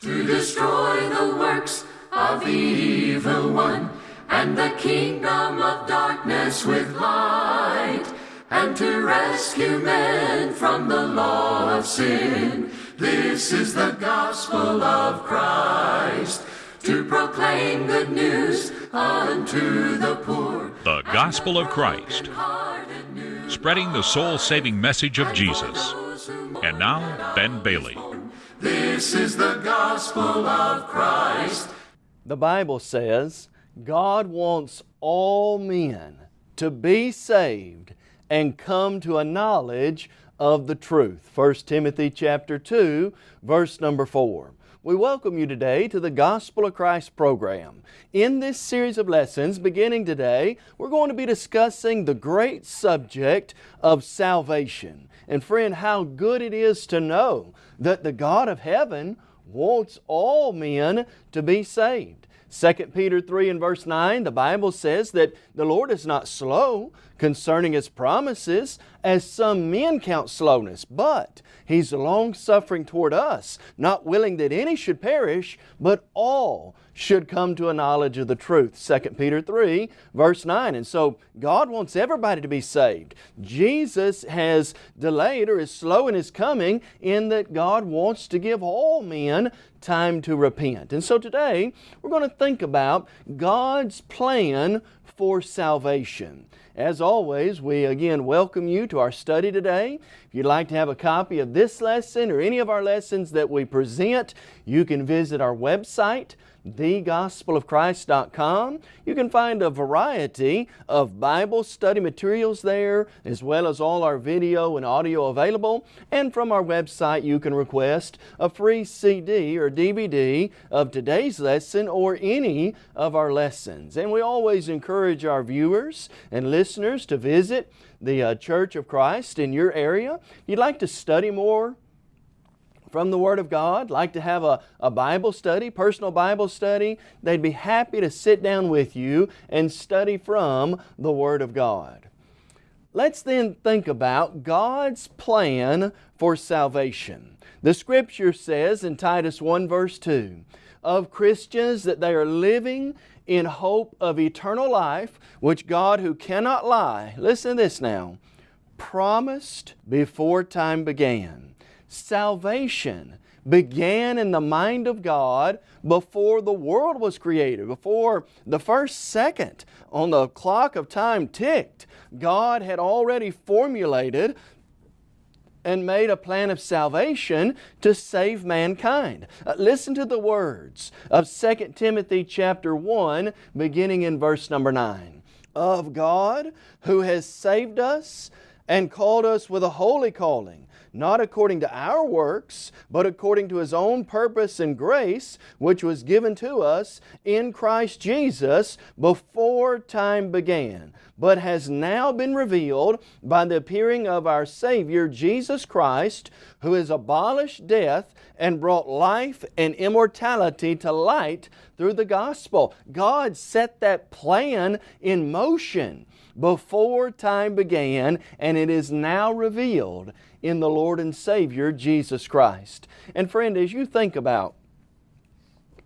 to destroy the works of the evil one and the kingdom of darkness with light and to rescue men from the law of sin. This is the gospel of Christ to proclaim good news unto the poor. The Gospel of Christ, spreading the soul saving message of Jesus. And now, Ben Bailey. This is the gospel of Christ. The Bible says God wants all men to be saved and come to a knowledge of the truth. 1 Timothy chapter 2, verse number 4. We welcome you today to the Gospel of Christ program. In this series of lessons, beginning today, we're going to be discussing the great subject of salvation. And friend, how good it is to know that the God of heaven wants all men to be saved. 2 Peter 3 and verse 9, the Bible says that the Lord is not slow concerning His promises, as some men count slowness, but He's long-suffering toward us, not willing that any should perish, but all should come to a knowledge of the truth. 2 Peter 3 verse 9. And so God wants everybody to be saved. Jesus has delayed or is slow in His coming in that God wants to give all men time to repent. And so today we're going to think about God's plan for salvation. As always, we again welcome you to our study today. If you'd like to have a copy of this lesson or any of our lessons that we present, you can visit our website, thegospelofchrist.com. You can find a variety of Bible study materials there, as well as all our video and audio available. And from our website, you can request a free CD or DVD of today's lesson or any of our lessons. And we always encourage our viewers and listeners to visit the uh, Church of Christ in your area. If you'd like to study more from the Word of God, like to have a, a Bible study, personal Bible study, they'd be happy to sit down with you and study from the Word of God. Let's then think about God's plan for salvation. The Scripture says in Titus 1 verse 2, of Christians that they are living in hope of eternal life, which God who cannot lie, listen to this now, promised before time began salvation began in the mind of God before the world was created, before the first second on the clock of time ticked. God had already formulated and made a plan of salvation to save mankind. Uh, listen to the words of 2 Timothy chapter 1 beginning in verse number 9. Of God who has saved us and called us with a holy calling, not according to our works, but according to His own purpose and grace, which was given to us in Christ Jesus before time began, but has now been revealed by the appearing of our Savior Jesus Christ, who has abolished death and brought life and immortality to light through the gospel. God set that plan in motion before time began, and it is now revealed in the Lord and Savior Jesus Christ. And friend, as you think about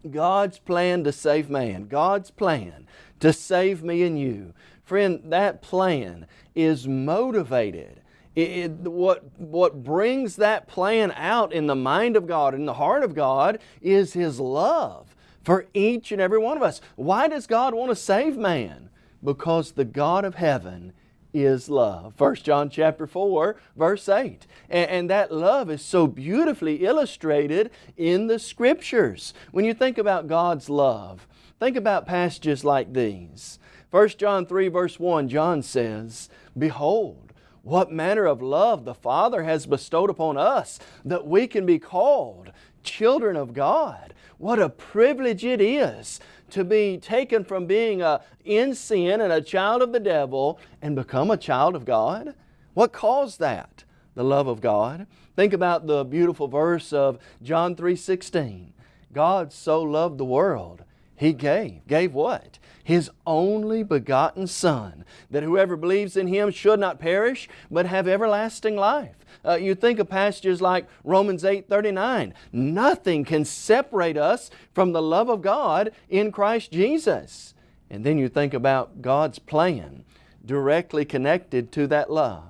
God's plan to save man, God's plan to save me and you, friend, that plan is motivated it, it, what, what brings that plan out in the mind of God, in the heart of God, is His love for each and every one of us. Why does God want to save man? Because the God of heaven is love. 1 John chapter 4 verse 8. And, and, that love is so beautifully illustrated in the Scriptures. When you think about God's love, think about passages like these. 1 John 3 verse 1, John says, Behold, what manner of love the Father has bestowed upon us that we can be called children of God. What a privilege it is to be taken from being a, in sin and a child of the devil and become a child of God? What caused that? The love of God. Think about the beautiful verse of John 3.16. God so loved the world, He gave. Gave what? His only begotten Son, that whoever believes in Him should not perish, but have everlasting life. Uh, you think of passages like Romans 8 39. Nothing can separate us from the love of God in Christ Jesus. And then you think about God's plan directly connected to that love.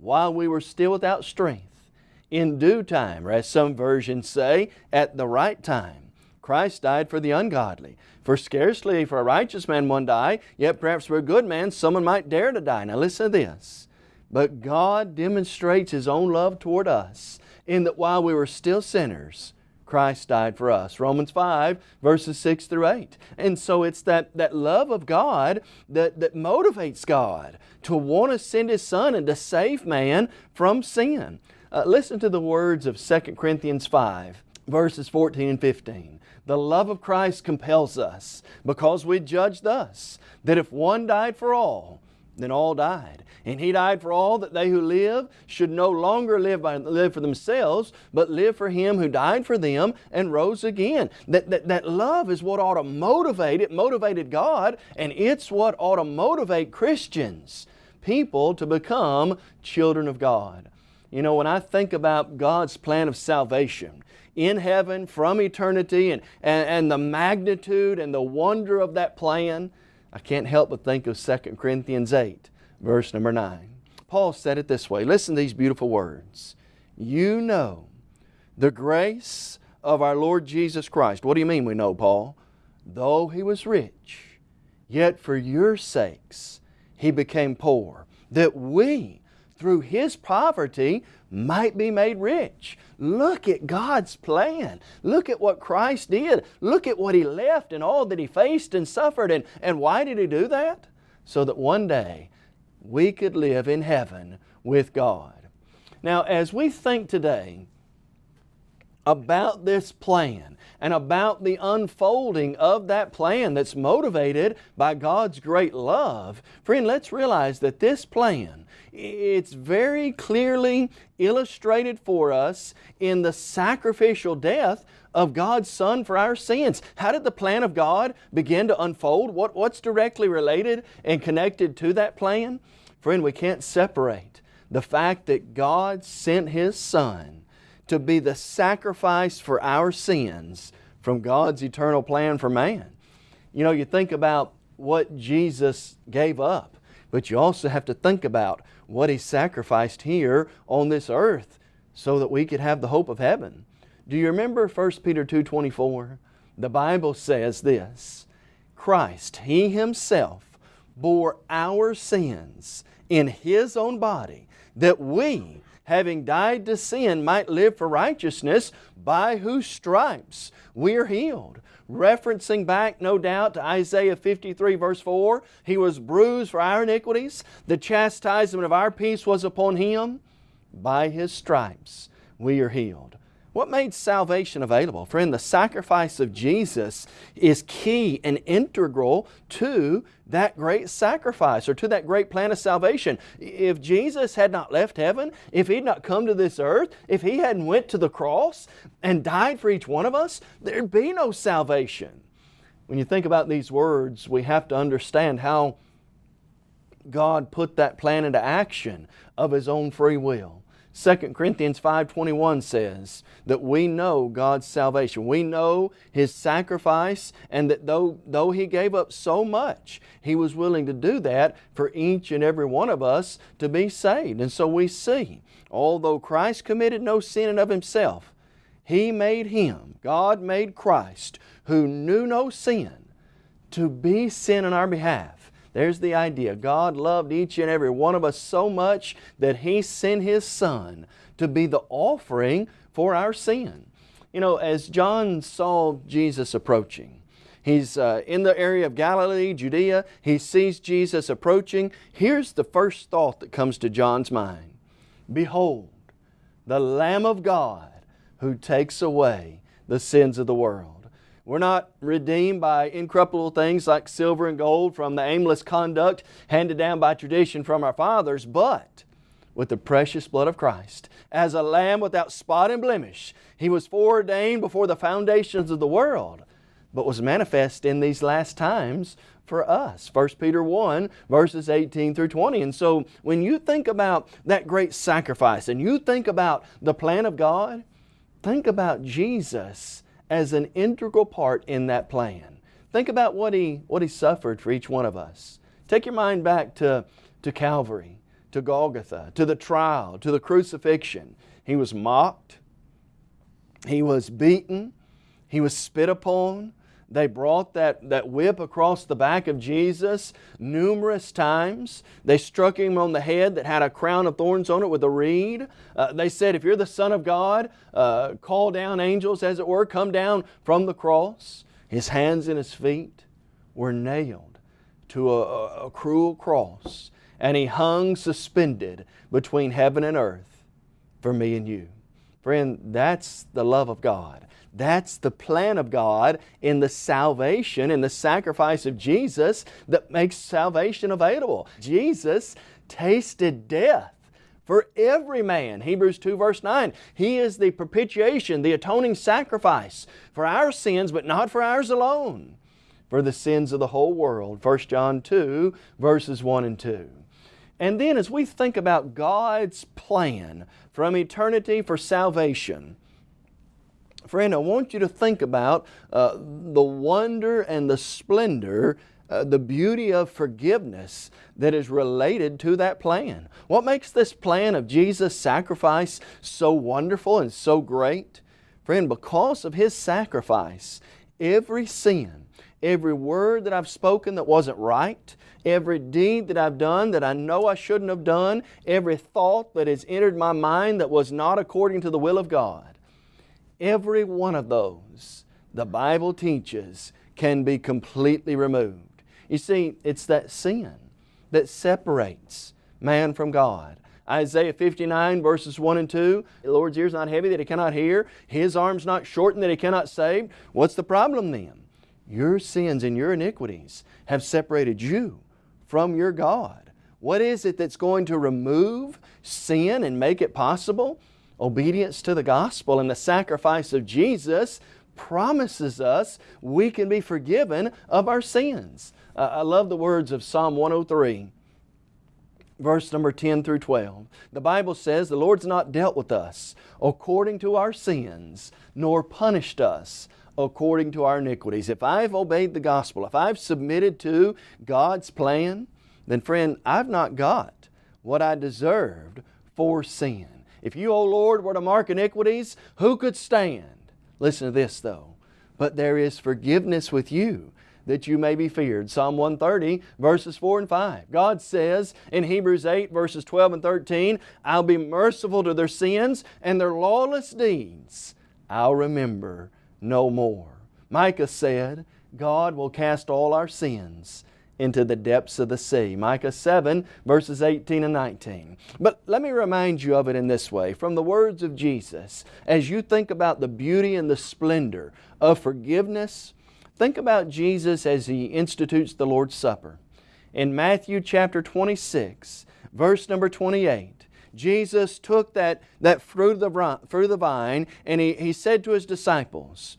While we were still without strength, in due time, or as some versions say, at the right time, Christ died for the ungodly. For scarcely for a righteous man one die, yet perhaps for a good man someone might dare to die. Now listen to this. But God demonstrates His own love toward us in that while we were still sinners, Christ died for us. Romans 5 verses 6 through 8. And so it's that, that love of God that, that motivates God to want to send His Son and to save man from sin. Uh, listen to the words of 2 Corinthians 5 verses 14 and 15. The love of Christ compels us because we judge thus, that if one died for all, then all died. And He died for all that they who live should no longer live, by, live for themselves, but live for Him who died for them and rose again. That, that, that love is what ought to motivate, it motivated God, and it's what ought to motivate Christians, people to become children of God. You know, when I think about God's plan of salvation, in heaven from eternity and, and, and the magnitude and the wonder of that plan, I can't help but think of 2 Corinthians 8, verse number 9. Paul said it this way. Listen to these beautiful words. You know the grace of our Lord Jesus Christ. What do you mean we know, Paul? Though He was rich, yet for your sakes He became poor, that we, through His poverty, might be made rich. Look at God's plan. Look at what Christ did. Look at what He left and all that He faced and suffered. And, and why did He do that? So that one day we could live in heaven with God. Now, as we think today about this plan and about the unfolding of that plan that's motivated by God's great love, friend, let's realize that this plan it's very clearly illustrated for us in the sacrificial death of God's Son for our sins. How did the plan of God begin to unfold? What, what's directly related and connected to that plan? Friend, we can't separate the fact that God sent His Son to be the sacrifice for our sins from God's eternal plan for man. You know, you think about what Jesus gave up, but you also have to think about what He sacrificed here on this earth so that we could have the hope of heaven. Do you remember 1 Peter 2.24? The Bible says this, Christ, He Himself bore our sins in His own body that we, having died to sin, might live for righteousness, by whose stripes we are healed referencing back, no doubt, to Isaiah 53 verse 4. He was bruised for our iniquities. The chastisement of our peace was upon Him. By His stripes we are healed. What made salvation available? Friend, the sacrifice of Jesus is key and integral to that great sacrifice or to that great plan of salvation. If Jesus had not left heaven, if He'd not come to this earth, if He hadn't went to the cross and died for each one of us, there'd be no salvation. When you think about these words, we have to understand how God put that plan into action of His own free will. 2 Corinthians 5.21 says that we know God's salvation. We know His sacrifice and that though, though He gave up so much, He was willing to do that for each and every one of us to be saved. And so we see, although Christ committed no sin in of Himself, He made Him, God made Christ, who knew no sin, to be sin on our behalf there's the idea. God loved each and every one of us so much that He sent His Son to be the offering for our sin. You know, as John saw Jesus approaching, He's uh, in the area of Galilee, Judea. He sees Jesus approaching. Here's the first thought that comes to John's mind. Behold, the Lamb of God who takes away the sins of the world. We're not redeemed by incorruptible things like silver and gold from the aimless conduct handed down by tradition from our fathers, but with the precious blood of Christ. As a lamb without spot and blemish, He was foreordained before the foundations of the world but was manifest in these last times for us. 1 Peter 1 verses 18 through 20. And so when you think about that great sacrifice and you think about the plan of God, think about Jesus as an integral part in that plan. Think about what He, what he suffered for each one of us. Take your mind back to, to Calvary, to Golgotha, to the trial, to the crucifixion. He was mocked. He was beaten. He was spit upon. They brought that, that whip across the back of Jesus numerous times. They struck Him on the head that had a crown of thorns on it with a reed. Uh, they said, if you're the Son of God, uh, call down angels, as it were, come down from the cross. His hands and His feet were nailed to a, a cruel cross and He hung suspended between heaven and earth for me and you. Friend, that's the love of God. That's the plan of God in the salvation, in the sacrifice of Jesus that makes salvation available. Jesus tasted death for every man. Hebrews 2 verse 9. He is the propitiation, the atoning sacrifice for our sins, but not for ours alone, for the sins of the whole world. 1 John 2 verses 1 and 2. And then as we think about God's plan from eternity for salvation, Friend, I want you to think about uh, the wonder and the splendor, uh, the beauty of forgiveness that is related to that plan. What makes this plan of Jesus' sacrifice so wonderful and so great? Friend, because of His sacrifice, every sin, every word that I've spoken that wasn't right, every deed that I've done that I know I shouldn't have done, every thought that has entered my mind that was not according to the will of God, Every one of those, the Bible teaches, can be completely removed. You see, it's that sin that separates man from God. Isaiah 59 verses 1 and 2, the Lord's ear is not heavy that He cannot hear, His arm's not shortened that He cannot save. What's the problem then? Your sins and your iniquities have separated you from your God. What is it that's going to remove sin and make it possible? Obedience to the gospel and the sacrifice of Jesus promises us we can be forgiven of our sins. Uh, I love the words of Psalm 103 verse number 10 through 12. The Bible says, The Lord's not dealt with us according to our sins, nor punished us according to our iniquities. If I've obeyed the gospel, if I've submitted to God's plan, then friend, I've not got what I deserved for sin. If you, O Lord, were to mark iniquities, who could stand? Listen to this though. But there is forgiveness with you that you may be feared. Psalm 130 verses 4 and 5. God says in Hebrews 8 verses 12 and 13, I'll be merciful to their sins and their lawless deeds I'll remember no more. Micah said, God will cast all our sins into the depths of the sea. Micah 7 verses 18 and 19. But let me remind you of it in this way. From the words of Jesus, as you think about the beauty and the splendor of forgiveness, think about Jesus as He institutes the Lord's Supper. In Matthew chapter 26, verse number 28, Jesus took that, that fruit, of the, fruit of the vine and he, he said to His disciples,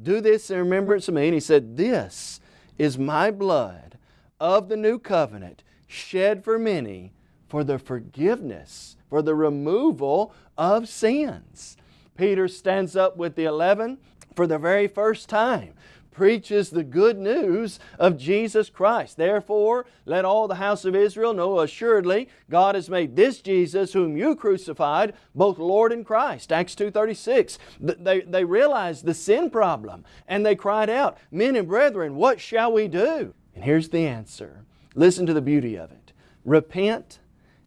Do this in remembrance of me. And He said, This is my blood of the new covenant shed for many for the forgiveness, for the removal of sins. Peter stands up with the eleven for the very first time preaches the good news of Jesus Christ. Therefore, let all the house of Israel know assuredly God has made this Jesus whom you crucified both Lord and Christ. Acts 2.36. They, they realized the sin problem and they cried out, Men and brethren, what shall we do? And here's the answer. Listen to the beauty of it. Repent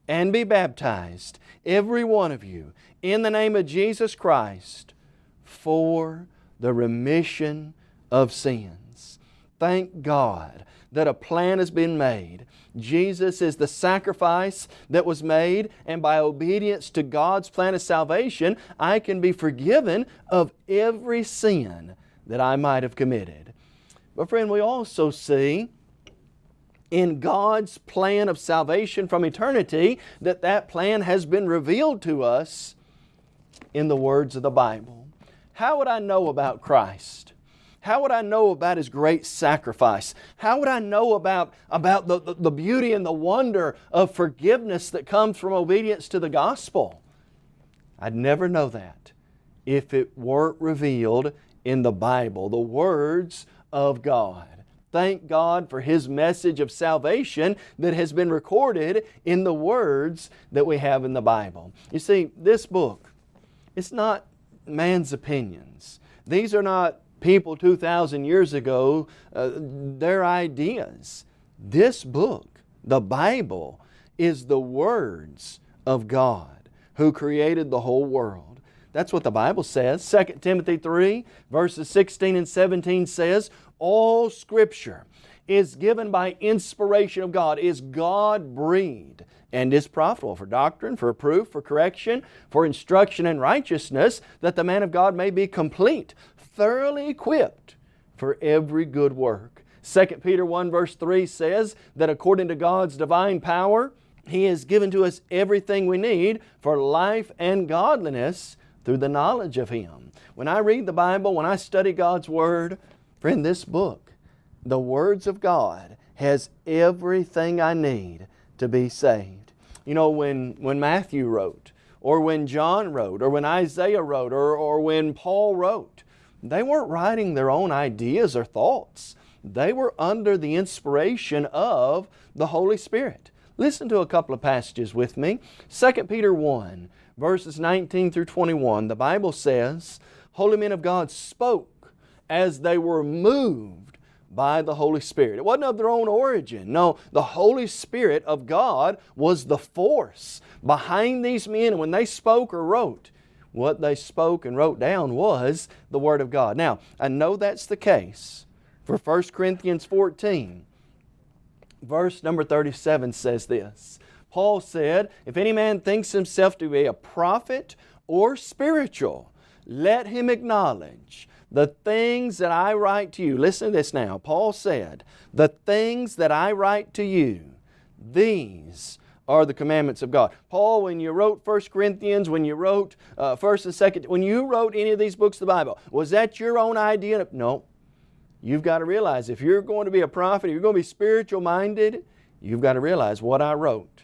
and be baptized, every one of you, in the name of Jesus Christ for the remission of sins. Thank God that a plan has been made. Jesus is the sacrifice that was made, and by obedience to God's plan of salvation, I can be forgiven of every sin that I might have committed. But friend, we also see in God's plan of salvation from eternity that that plan has been revealed to us in the words of the Bible. How would I know about Christ? How would I know about His great sacrifice? How would I know about, about the, the, the beauty and the wonder of forgiveness that comes from obedience to the gospel? I'd never know that if it weren't revealed in the Bible, the words of God. Thank God for His message of salvation that has been recorded in the words that we have in the Bible. You see, this book, it's not man's opinions. These are not people 2,000 years ago, uh, their ideas. This book, the Bible, is the words of God who created the whole world. That's what the Bible says. 2 Timothy 3 verses 16 and 17 says, All Scripture is given by inspiration of God, is God breathed and is profitable for doctrine, for proof, for correction, for instruction in righteousness, that the man of God may be complete, thoroughly equipped for every good work. 2 Peter 1 verse 3 says that according to God's divine power, He has given to us everything we need for life and godliness through the knowledge of Him. When I read the Bible, when I study God's Word, friend, this book, the words of God, has everything I need to be saved. You know, when, when Matthew wrote, or when John wrote, or when Isaiah wrote, or, or when Paul wrote, they weren't writing their own ideas or thoughts. They were under the inspiration of the Holy Spirit. Listen to a couple of passages with me. 2 Peter 1, verses 19 through 21. The Bible says, Holy men of God spoke as they were moved by the Holy Spirit. It wasn't of their own origin. No, the Holy Spirit of God was the force behind these men. When they spoke or wrote, what they spoke and wrote down was the Word of God. Now, I know that's the case for 1 Corinthians 14. Verse number 37 says this. Paul said, If any man thinks himself to be a prophet or spiritual, let him acknowledge the things that I write to you. Listen to this now. Paul said, The things that I write to you, these are the commandments of God. Paul, when you wrote 1 Corinthians, when you wrote uh, 1st and 2nd, when you wrote any of these books of the Bible, was that your own idea? No. You've got to realize if you're going to be a prophet, if you're going to be spiritual minded, you've got to realize what I wrote.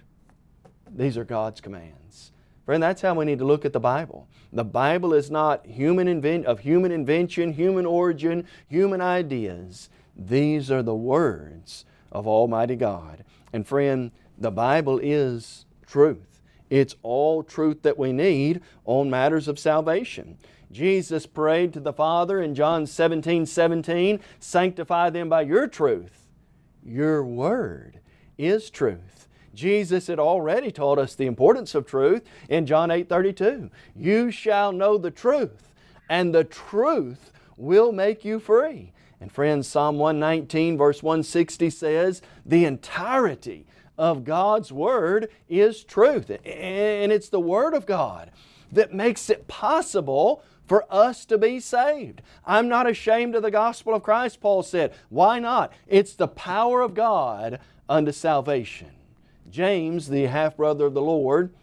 These are God's commands. Friend, that's how we need to look at the Bible. The Bible is not human invent of human invention, human origin, human ideas. These are the words of Almighty God. And friend, the Bible is truth. It's all truth that we need on matters of salvation. Jesus prayed to the Father in John 17, 17, Sanctify them by your truth. Your Word is truth. Jesus had already taught us the importance of truth in John 8, 32. You shall know the truth, and the truth will make you free. And friends, Psalm 119 verse 160 says, the entirety of God's Word is truth. And it's the Word of God that makes it possible for us to be saved. I'm not ashamed of the gospel of Christ, Paul said. Why not? It's the power of God unto salvation. James, the half-brother of the Lord,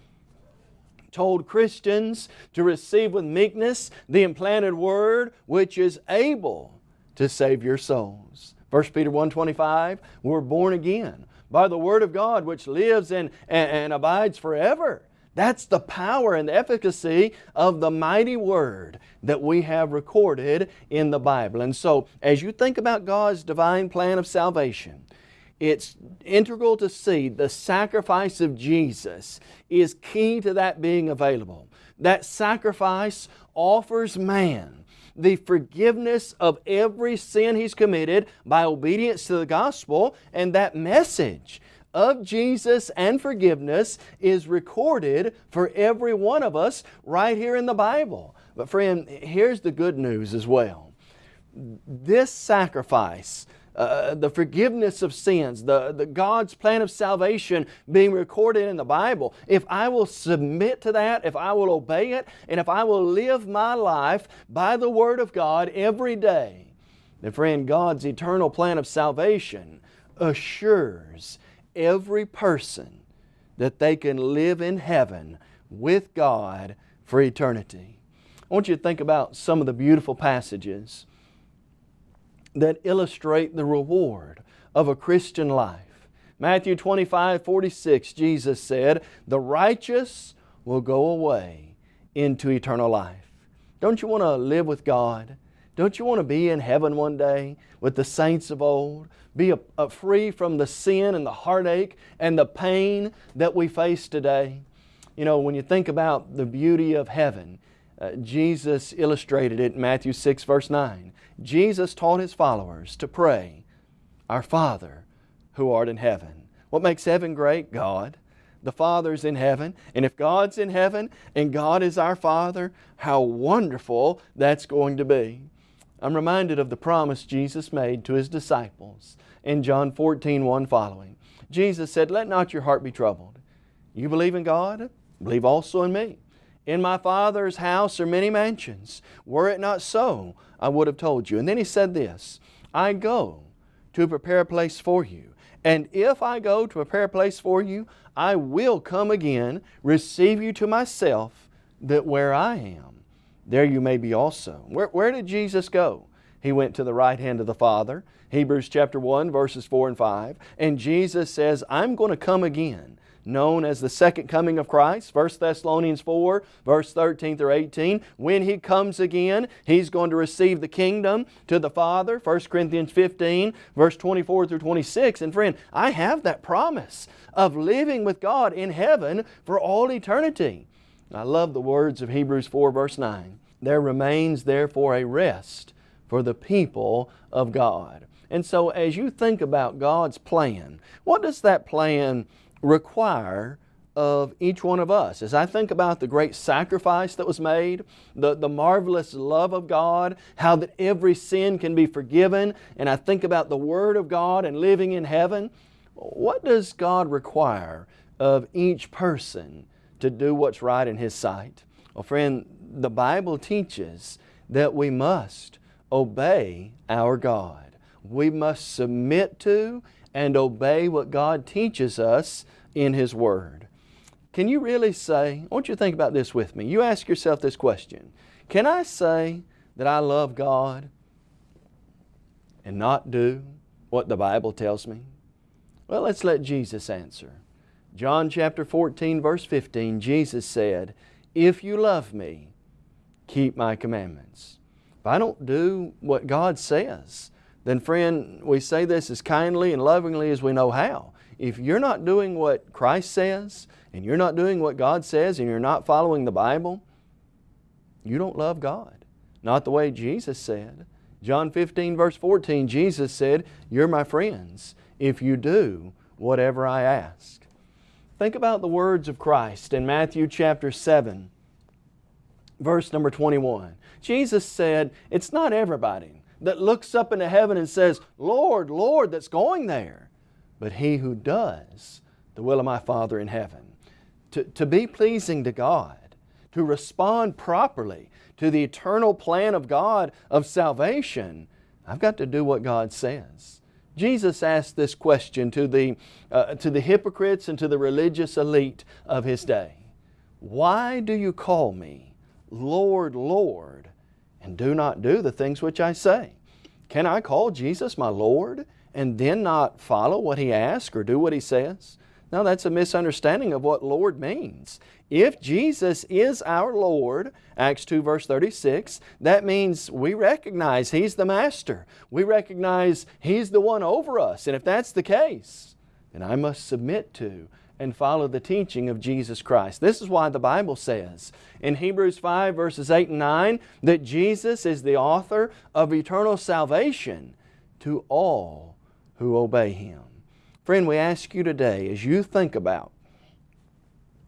told Christians to receive with meekness the implanted Word which is able to save your souls. 1 Peter 1.25, we're born again by the Word of God which lives and, and, and abides forever. That's the power and the efficacy of the mighty Word that we have recorded in the Bible. And so, as you think about God's divine plan of salvation, it's integral to see the sacrifice of Jesus is key to that being available. That sacrifice offers man the forgiveness of every sin he's committed by obedience to the gospel, and that message of Jesus and forgiveness is recorded for every one of us right here in the Bible. But friend, here's the good news as well. This sacrifice uh, the forgiveness of sins, the, the God's plan of salvation being recorded in the Bible, if I will submit to that, if I will obey it, and if I will live my life by the Word of God every day, then friend, God's eternal plan of salvation assures every person that they can live in heaven with God for eternity. I want you to think about some of the beautiful passages that illustrate the reward of a Christian life. Matthew 25, 46, Jesus said, The righteous will go away into eternal life. Don't you want to live with God? Don't you want to be in heaven one day with the saints of old? Be a, a free from the sin and the heartache and the pain that we face today? You know, when you think about the beauty of heaven, uh, Jesus illustrated it in Matthew 6 verse 9. Jesus taught His followers to pray, Our Father who art in heaven. What makes heaven great? God. The Father's in heaven. And if God's in heaven and God is our Father, how wonderful that's going to be. I'm reminded of the promise Jesus made to His disciples in John 14, 1 following. Jesus said, Let not your heart be troubled. You believe in God? Believe also in me. In my Father's house are many mansions. Were it not so, I would have told you. And then He said this, I go to prepare a place for you. And if I go to prepare a place for you, I will come again, receive you to myself, that where I am, there you may be also. Where, where did Jesus go? He went to the right hand of the Father. Hebrews chapter 1 verses 4 and 5. And Jesus says, I'm going to come again known as the second coming of Christ. 1 Thessalonians 4, verse 13 through 18. When He comes again, He's going to receive the kingdom to the Father. 1 Corinthians 15, verse 24 through 26. And friend, I have that promise of living with God in heaven for all eternity. I love the words of Hebrews 4, verse 9. There remains therefore a rest for the people of God. And so as you think about God's plan, what does that plan require of each one of us. As I think about the great sacrifice that was made, the, the marvelous love of God, how that every sin can be forgiven, and I think about the Word of God and living in heaven, what does God require of each person to do what's right in His sight? Well, friend, the Bible teaches that we must obey our God. We must submit to and obey what God teaches us in His Word. Can you really say, I want you to think about this with me. You ask yourself this question Can I say that I love God and not do what the Bible tells me? Well, let's let Jesus answer. John chapter 14, verse 15, Jesus said, If you love me, keep my commandments. If I don't do what God says, then friend, we say this as kindly and lovingly as we know how. If you're not doing what Christ says, and you're not doing what God says, and you're not following the Bible, you don't love God. Not the way Jesus said. John 15 verse 14, Jesus said, You're my friends if you do whatever I ask. Think about the words of Christ in Matthew chapter 7, verse number 21. Jesus said, It's not everybody that looks up into heaven and says, Lord, Lord, that's going there, but he who does the will of my Father in heaven. To, to be pleasing to God, to respond properly to the eternal plan of God of salvation, I've got to do what God says. Jesus asked this question to the, uh, to the hypocrites and to the religious elite of His day. Why do you call me Lord, Lord, and do not do the things which I say. Can I call Jesus my Lord and then not follow what He asks or do what He says? No, that's a misunderstanding of what Lord means. If Jesus is our Lord, Acts 2 verse 36, that means we recognize He's the Master. We recognize He's the one over us. And if that's the case, then I must submit to and follow the teaching of Jesus Christ. This is why the Bible says in Hebrews 5 verses 8 and 9 that Jesus is the author of eternal salvation to all who obey Him. Friend, we ask you today as you think about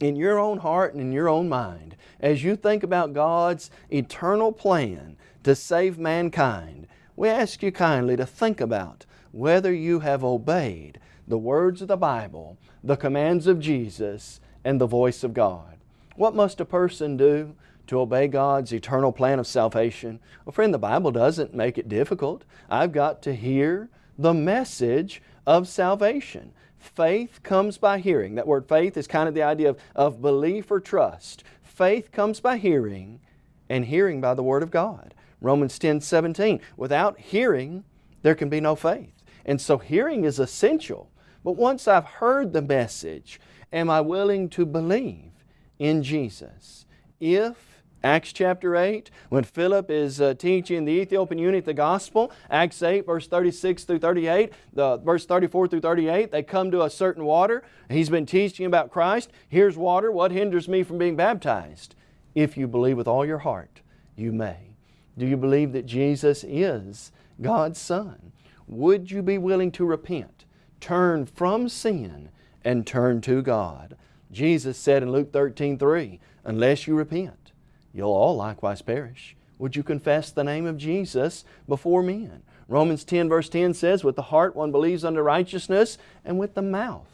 in your own heart and in your own mind, as you think about God's eternal plan to save mankind, we ask you kindly to think about whether you have obeyed the words of the Bible the commands of Jesus, and the voice of God. What must a person do to obey God's eternal plan of salvation? Well, friend, the Bible doesn't make it difficult. I've got to hear the message of salvation. Faith comes by hearing. That word faith is kind of the idea of, of belief or trust. Faith comes by hearing, and hearing by the Word of God. Romans 10, 17. Without hearing, there can be no faith. And so hearing is essential. But once I've heard the message, am I willing to believe in Jesus? If Acts chapter 8, when Philip is uh, teaching the Ethiopian eunuch the gospel, Acts 8, verse 36 through 38, the, verse 34 through 38, they come to a certain water. He's been teaching about Christ. Here's water. What hinders me from being baptized? If you believe with all your heart, you may. Do you believe that Jesus is God's Son? Would you be willing to repent, turn from sin, and turn to God? Jesus said in Luke 13, 3, unless you repent, you'll all likewise perish. Would you confess the name of Jesus before men? Romans 10 verse 10 says, With the heart one believes unto righteousness, and with the mouth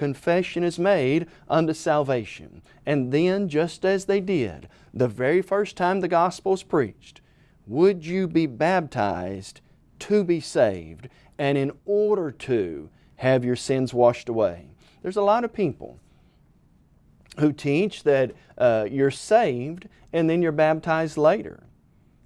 confession is made unto salvation. And then, just as they did the very first time the gospel is preached, would you be baptized to be saved and in order to have your sins washed away? There's a lot of people who teach that uh, you're saved and then you're baptized later.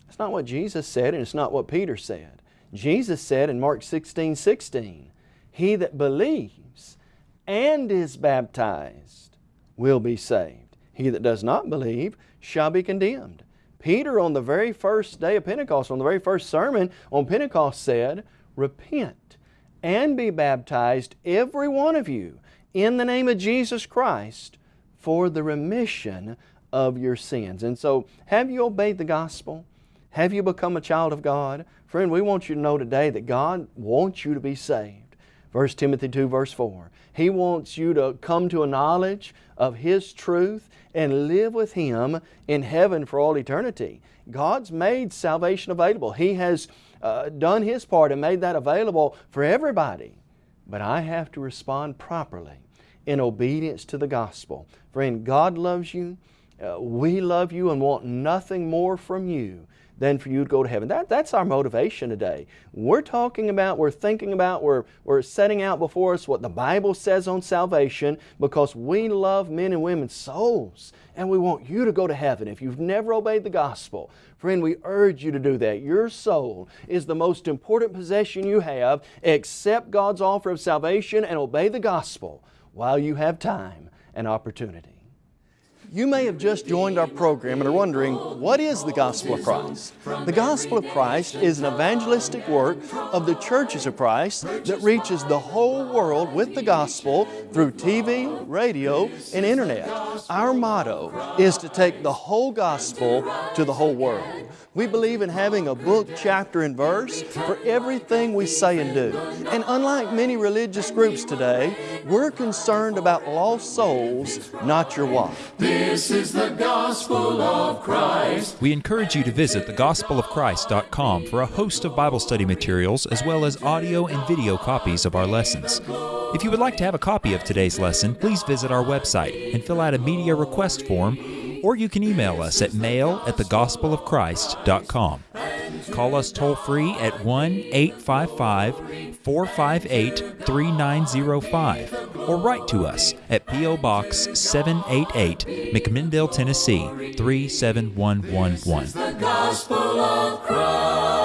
That's not what Jesus said and it's not what Peter said. Jesus said in Mark 16, 16, He that believes and is baptized will be saved. He that does not believe shall be condemned. Peter on the very first day of Pentecost, on the very first sermon on Pentecost said, Repent and be baptized, every one of you, in the name of Jesus Christ for the remission of your sins. And so, have you obeyed the gospel? Have you become a child of God? Friend, we want you to know today that God wants you to be saved. 1 Timothy 2 verse 4. He wants you to come to a knowledge of His truth and live with Him in heaven for all eternity. God's made salvation available. He has uh, done His part and made that available for everybody. But I have to respond properly in obedience to the gospel. Friend, God loves you. Uh, we love you and want nothing more from you than for you to go to heaven. That, that's our motivation today. We're talking about, we're thinking about, we're, we're setting out before us what the Bible says on salvation because we love men and women's souls and we want you to go to heaven. If you've never obeyed the gospel, friend, we urge you to do that. Your soul is the most important possession you have. Accept God's offer of salvation and obey the gospel while you have time and opportunity. You may have just joined our program and are wondering, what is the Gospel of Christ? The Gospel of Christ is an evangelistic work of the churches of Christ that reaches the whole world with the gospel through TV, radio, and internet. Our motto is to take the whole gospel to the whole world. We believe in having a book, chapter, and verse for everything we say and do. And unlike many religious groups today, we're concerned about lost souls, not your wife. This is the gospel of Christ. We encourage you to visit thegospelofchrist.com for a host of Bible study materials as well as audio and video copies of our lessons. If you would like to have a copy of today's lesson, please visit our website and fill out a media request form or you can email us at mail at thegospelofchrist.com. Call us toll free at 1 855 458 3905 or write to us at P.O. Box 788, McMinnville, Tennessee 37111.